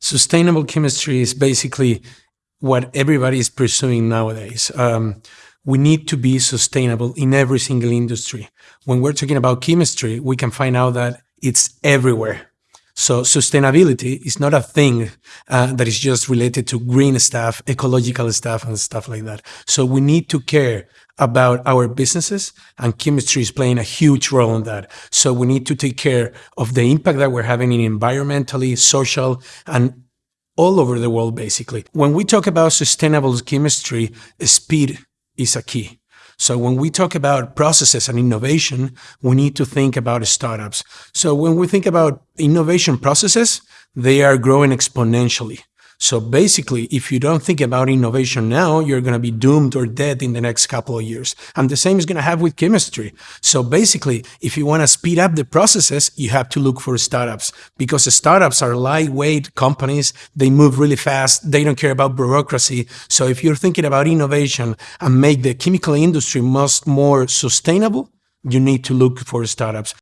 Sustainable chemistry is basically what everybody is pursuing nowadays. Um, we need to be sustainable in every single industry. When we're talking about chemistry, we can find out that it's everywhere. So sustainability is not a thing uh, that is just related to green stuff, ecological stuff, and stuff like that. So we need to care about our businesses, and chemistry is playing a huge role in that. So we need to take care of the impact that we're having in environmentally, social, and all over the world, basically. When we talk about sustainable chemistry, speed is a key. So when we talk about processes and innovation, we need to think about startups. So when we think about innovation processes, they are growing exponentially. So basically, if you don't think about innovation now, you're going to be doomed or dead in the next couple of years. And the same is going to happen with chemistry. So basically, if you want to speed up the processes, you have to look for startups because startups are lightweight companies. They move really fast. They don't care about bureaucracy. So if you're thinking about innovation and make the chemical industry much more sustainable, you need to look for startups.